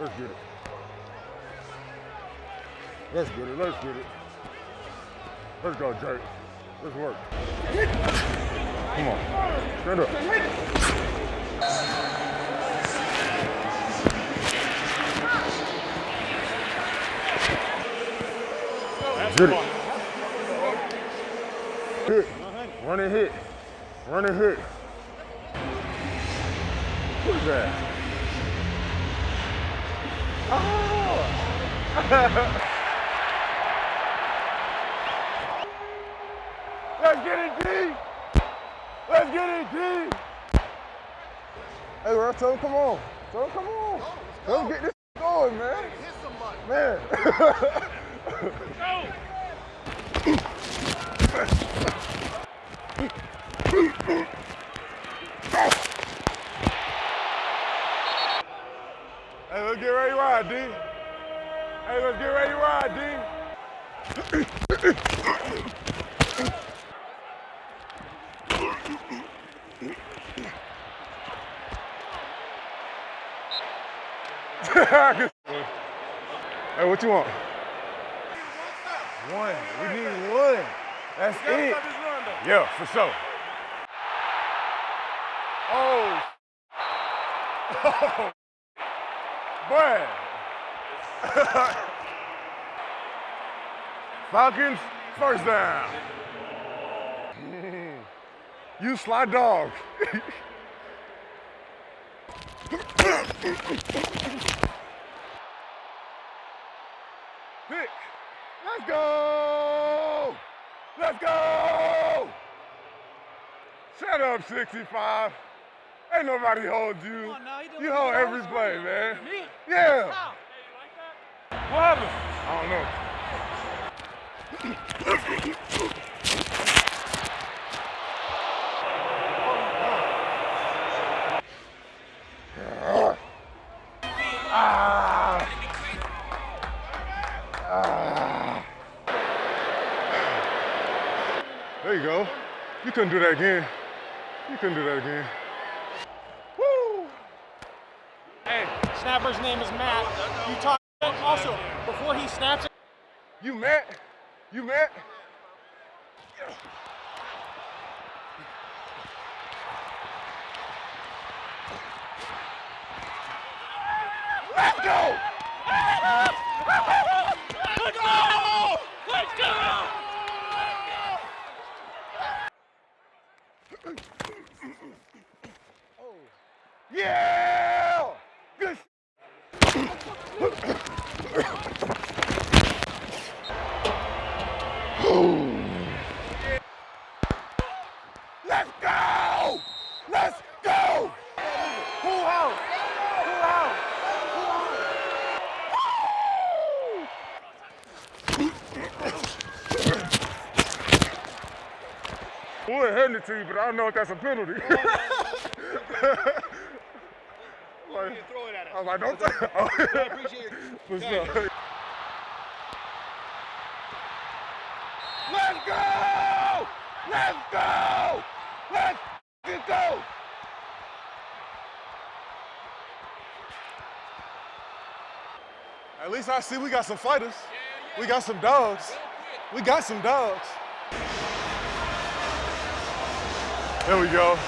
Let's get it. Let's get it. Let's get it. Let's go, Jake. Let's work. Come on. Stand up. Get it. Hit. Run and hit. Run and hit. Who's that? Oh! Let's get it, G! Let's get it, G! Hey, bro, tell him come on. Tell him come on. Tell him get this going, man. Hit somebody. Man. Hey, let's get ready to ride, D. Hey, let's get ready to ride, D. hey, what you want? One. We need one. That's it. Yeah, for sure. Oh. oh. Boy. Falcons, first down. You sly dog. Pick. Let's go. Let's go. Shut up, 65. Ain't nobody hold you. on now, you doing you what hold every always play, man. Me? Yeah. How? What happened? I don't know. There you go. You couldn't do that again. You couldn't do that again. Woo! Hey, snapper's name is Matt. You talk also before he snaps it. You Matt? You Matt? Let's go! Let's go! Let's go! Yeah! Let's go! Let's go! Full house. Full house. I would hand it to you, but I don't know if that's a penalty. like, Throw it at I him. was like, don't oh. I appreciate it. Thank sure. Let's go! Let's go! Let's f***ing go! At least I see we got some fighters. We got some dogs. We got some dogs. There we go.